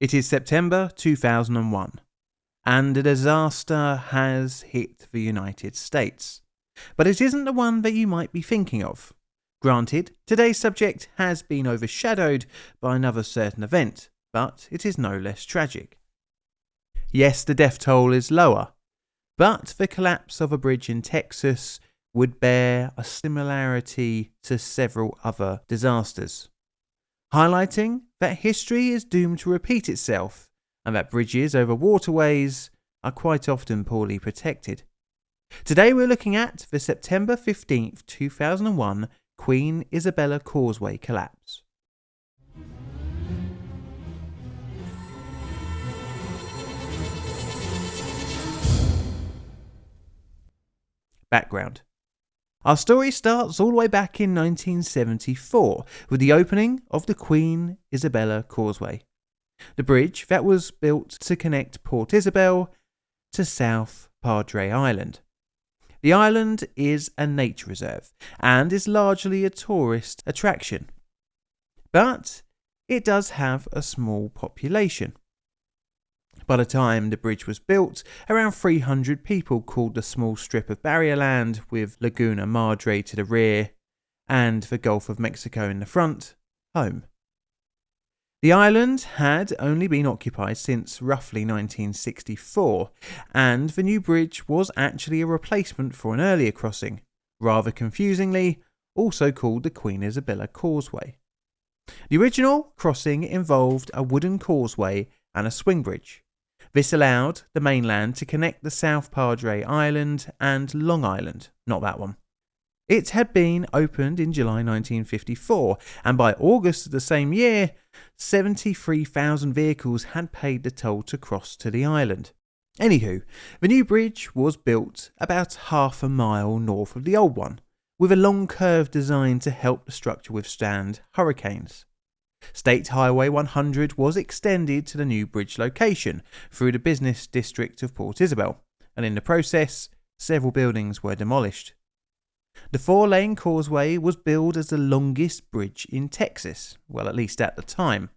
It is September 2001, and a disaster has hit the United States. But it isn't the one that you might be thinking of. Granted, today's subject has been overshadowed by another certain event, but it is no less tragic. Yes, the death toll is lower, but the collapse of a bridge in Texas would bear a similarity to several other disasters highlighting that history is doomed to repeat itself and that bridges over waterways are quite often poorly protected. Today we're looking at the September 15th, 2001 Queen Isabella Causeway collapse. Background our story starts all the way back in 1974 with the opening of the Queen Isabella Causeway, the bridge that was built to connect Port Isabel to South Padre Island. The island is a nature reserve and is largely a tourist attraction, but it does have a small population. By the time the bridge was built, around 300 people called the small strip of barrier land with Laguna Madre to the rear and the Gulf of Mexico in the front home. The island had only been occupied since roughly 1964, and the new bridge was actually a replacement for an earlier crossing, rather confusingly, also called the Queen Isabella Causeway. The original crossing involved a wooden causeway and a swing bridge, this allowed the mainland to connect the South Padre Island and Long Island, not that one. It had been opened in July 1954, and by August of the same year, 73,000 vehicles had paid the toll to cross to the island. Anywho, the new bridge was built about half a mile north of the old one, with a long curve designed to help the structure withstand hurricanes. State Highway 100 was extended to the new bridge location through the business district of Port Isabel, and in the process, several buildings were demolished. The four lane causeway was billed as the longest bridge in Texas, well, at least at the time.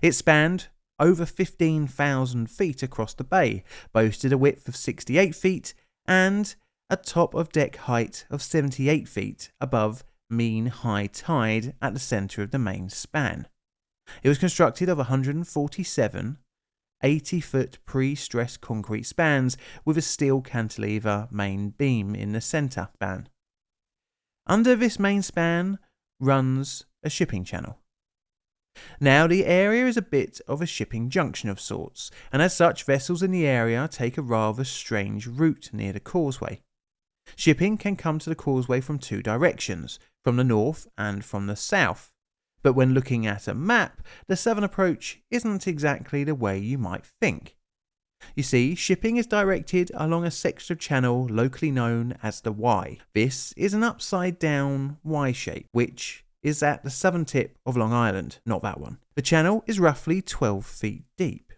It spanned over 15,000 feet across the bay, boasted a width of 68 feet, and a top of deck height of 78 feet above mean high tide at the centre of the main span. It was constructed of 147 80 foot pre stressed concrete spans with a steel cantilever main beam in the centre span. Under this main span runs a shipping channel. Now, the area is a bit of a shipping junction of sorts, and as such, vessels in the area take a rather strange route near the causeway. Shipping can come to the causeway from two directions, from the north and from the south. But when looking at a map, the southern approach isn't exactly the way you might think. You see, shipping is directed along a section of channel locally known as the Y. This is an upside down Y shape, which is at the southern tip of Long Island, not that one. The channel is roughly 12 feet deep.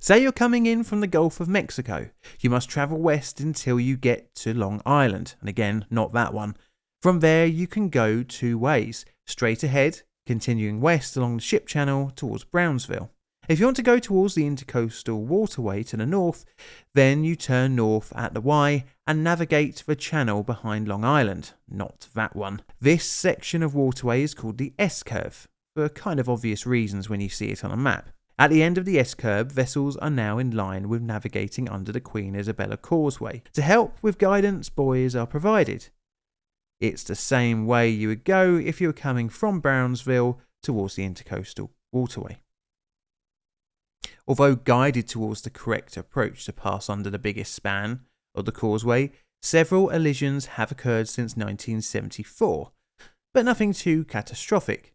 Say you're coming in from the Gulf of Mexico. You must travel west until you get to Long Island, and again, not that one. From there, you can go two ways straight ahead, continuing west along the ship channel towards Brownsville. If you want to go towards the Intercoastal Waterway to the north, then you turn north at the Y and navigate the channel behind Long Island, not that one. This section of waterway is called the S curve, for kind of obvious reasons when you see it on a map. At the end of the S-curve, vessels are now in line with navigating under the Queen Isabella Causeway. To help with guidance, buoys are provided. It's the same way you would go if you were coming from Brownsville towards the Intercoastal Waterway. Although guided towards the correct approach to pass under the biggest span of the causeway, several allisions have occurred since 1974, but nothing too catastrophic.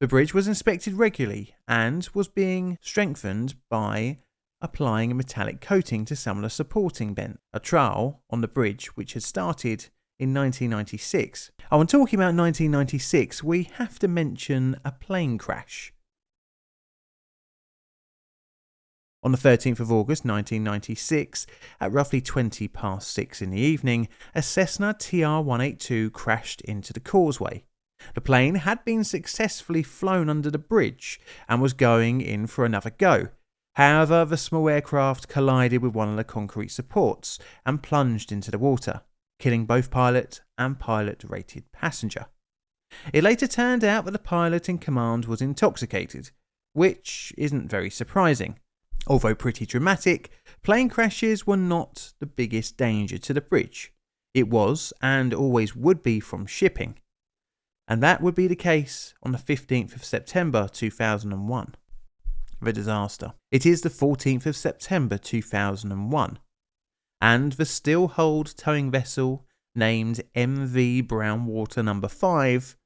The bridge was inspected regularly and was being strengthened by applying a metallic coating to some of the supporting bent, a trial on the bridge which had started in 1996. Oh, and talking about 1996, we have to mention a plane crash. On the 13th of August 1996, at roughly 20 past 6 in the evening, a Cessna TR 182 crashed into the causeway. The plane had been successfully flown under the bridge and was going in for another go, However, the small aircraft collided with one of the concrete supports and plunged into the water, killing both pilot and pilot rated passenger. It later turned out that the pilot in command was intoxicated, which isn't very surprising. Although pretty dramatic, plane crashes were not the biggest danger to the bridge. It was, and always would be, from shipping. And that would be the case on the 15th of September 2001. The disaster. It is the 14th of September 2001, and the steel hulled towing vessel named MV Brownwater Number 5,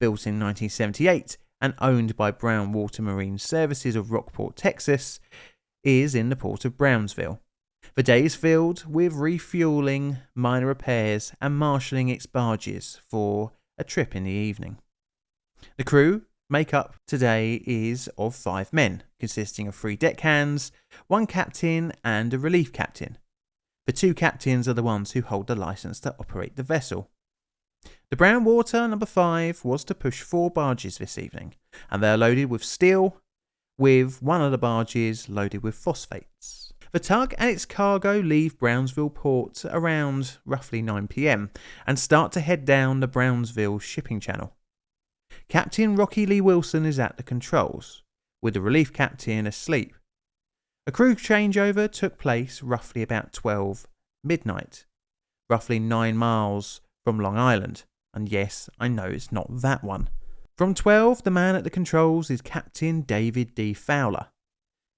built in 1978 and owned by Brownwater Marine Services of Rockport, Texas, is in the port of Brownsville. The day is filled with refueling, minor repairs, and marshalling its barges for a trip in the evening. The crew makeup today is of five men, consisting of three deckhands, one captain, and a relief captain. The two captains are the ones who hold the license to operate the vessel. The Brownwater number 5 was to push four barges this evening, and they are loaded with steel, with one of the barges loaded with phosphates. The tug and its cargo leave Brownsville port around roughly 9pm and start to head down the Brownsville shipping channel. Captain Rocky Lee Wilson is at the controls, with the relief captain asleep. A crew changeover took place roughly about 12 midnight, roughly 9 miles from Long Island. And yes, I know it's not that one. From 12, the man at the controls is Captain David D. Fowler.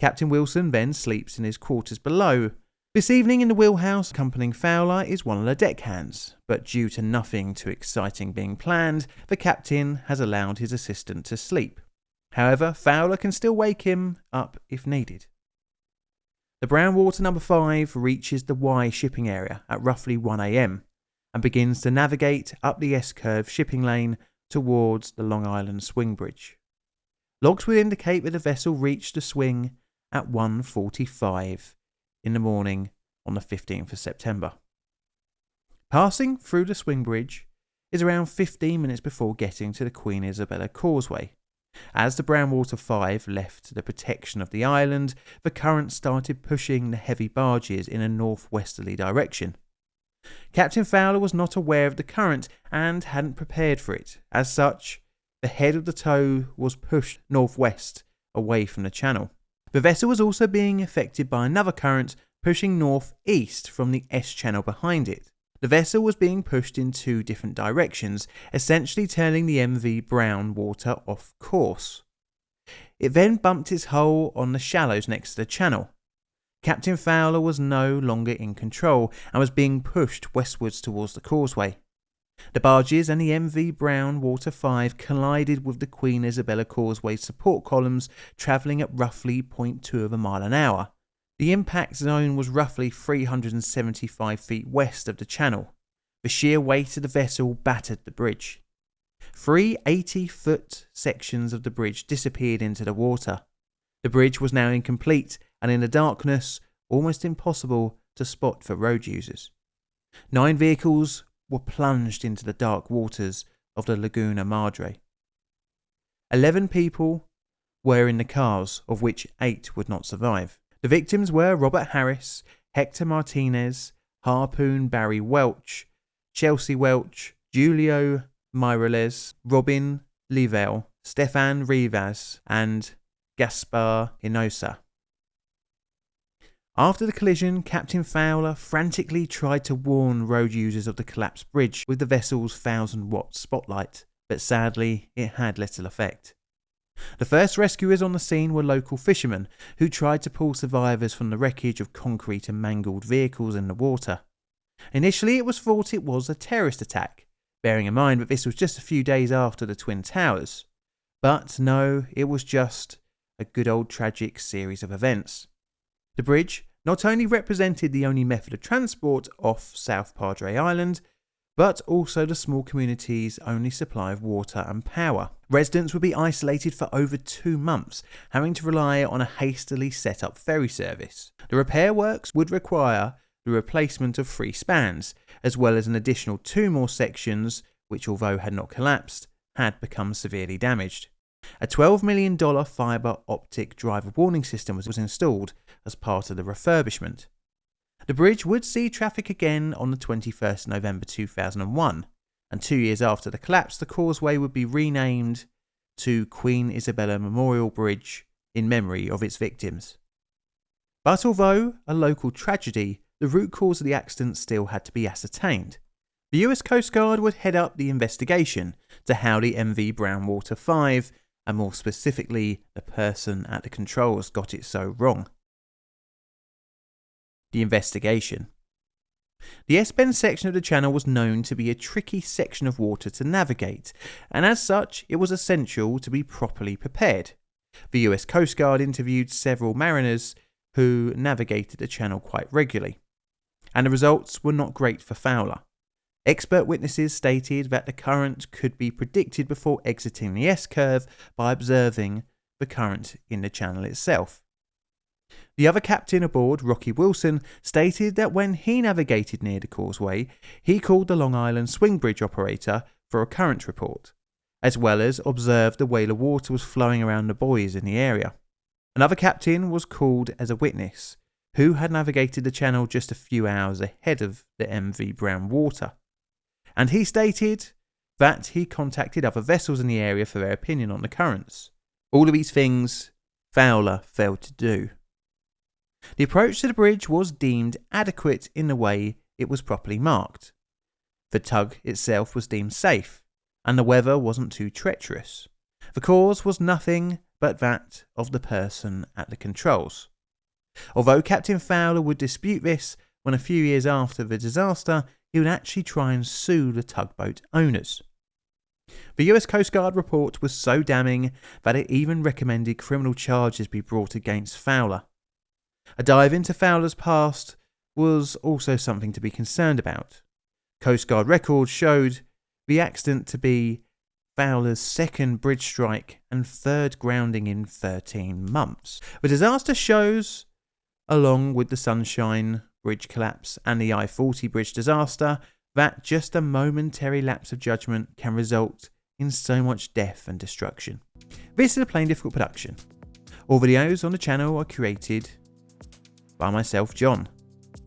Captain Wilson then sleeps in his quarters below. This evening in the wheelhouse, accompanying Fowler is one of the deckhands, but due to nothing too exciting being planned, the captain has allowed his assistant to sleep. However, Fowler can still wake him up if needed. The Brownwater number 5 reaches the Y shipping area at roughly 1am and begins to navigate up the S curve shipping lane towards the Long Island swing bridge. Logs would indicate that the vessel reached the swing at 1.45 in the morning on the 15th of September. Passing through the swing bridge is around 15 minutes before getting to the Queen Isabella Causeway. As the Brownwater 5 left the protection of the island, the current started pushing the heavy barges in a northwesterly direction. Captain Fowler was not aware of the current and hadn't prepared for it. As such, the head of the tow was pushed northwest away from the channel. The vessel was also being affected by another current pushing northeast from the S channel behind it. The vessel was being pushed in two different directions, essentially turning the MV Brown water off course. It then bumped its hull on the shallows next to the channel. Captain Fowler was no longer in control and was being pushed westwards towards the causeway. The barges and the MV Brown Water 5 collided with the Queen Isabella Causeway support columns, travelling at roughly 0.2 of a mile an hour. The impact zone was roughly 375 feet west of the channel. The sheer weight of the vessel battered the bridge. Three 80 foot sections of the bridge disappeared into the water. The bridge was now incomplete and in the darkness, almost impossible to spot for road users. Nine vehicles were plunged into the dark waters of the Laguna Madre. Eleven people were in the cars, of which eight would not survive. The victims were Robert Harris, Hector Martinez, Harpoon Barry Welch, Chelsea Welch, Julio Mireles, Robin Leavell, Stefan Rivas, and Gaspar Hinosa. After the collision, Captain Fowler frantically tried to warn road users of the collapsed bridge with the vessel's 1000 watt spotlight, but sadly it had little effect. The first rescuers on the scene were local fishermen who tried to pull survivors from the wreckage of concrete and mangled vehicles in the water. Initially, it was thought it was a terrorist attack, bearing in mind that this was just a few days after the Twin Towers. But no, it was just a good old tragic series of events. The bridge not only represented the only method of transport off South Padre Island, but also the small community's only supply of water and power. Residents would be isolated for over two months, having to rely on a hastily set up ferry service. The repair works would require the replacement of three spans, as well as an additional two more sections, which, although had not collapsed, had become severely damaged. A $12 million fibre optic driver warning system was installed as part of the refurbishment. The bridge would see traffic again on the 21st November 2001, and two years after the collapse, the causeway would be renamed to Queen Isabella Memorial Bridge in memory of its victims. But although a local tragedy, the root cause of the accident still had to be ascertained. The US Coast Guard would head up the investigation to how the MV Brownwater 5, and more specifically, the person at the controls, got it so wrong. The investigation. The S Bend section of the channel was known to be a tricky section of water to navigate, and as such, it was essential to be properly prepared. The US Coast Guard interviewed several mariners who navigated the channel quite regularly, and the results were not great for Fowler. Expert witnesses stated that the current could be predicted before exiting the S curve by observing the current in the channel itself. The other captain aboard, Rocky Wilson, stated that when he navigated near the causeway, he called the Long Island swing bridge operator for a current report, as well as observed the the water was flowing around the buoys in the area. Another captain was called as a witness, who had navigated the channel just a few hours ahead of the MV Brown Water. And he stated that he contacted other vessels in the area for their opinion on the currents. All of these things Fowler failed to do. The approach to the bridge was deemed adequate in the way it was properly marked. The tug itself was deemed safe, and the weather wasn't too treacherous. The cause was nothing but that of the person at the controls. Although Captain Fowler would dispute this, when a few years after the disaster, he would actually try and sue the tugboat owners. The US Coast Guard report was so damning that it even recommended criminal charges be brought against Fowler. A dive into Fowler's past was also something to be concerned about. Coast Guard records showed the accident to be Fowler's second bridge strike and third grounding in 13 months. The disaster shows, along with the Sunshine Bridge collapse and the I 40 bridge disaster, that just a momentary lapse of judgment can result in so much death and destruction. This is a Plainly Difficult production. All videos on the channel are created by myself, John,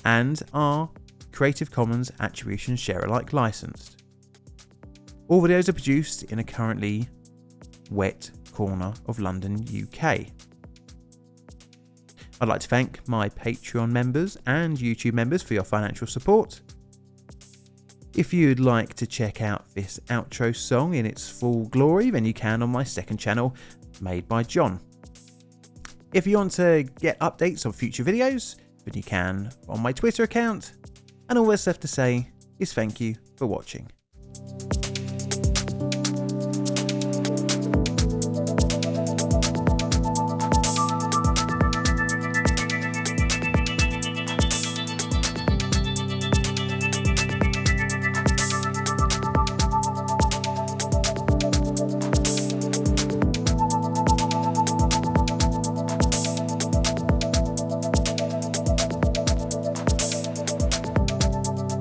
and are Creative Commons Attribution Share Alike licensed. All videos are produced in a currently wet corner of London, UK. I'd like to thank my Patreon members and YouTube members for your financial support. If you'd like to check out this outro song in its full glory, then you can on my second channel, made by John. If you want to get updates on future videos, then you can on my Twitter account. And all that's left to say is thank you for watching.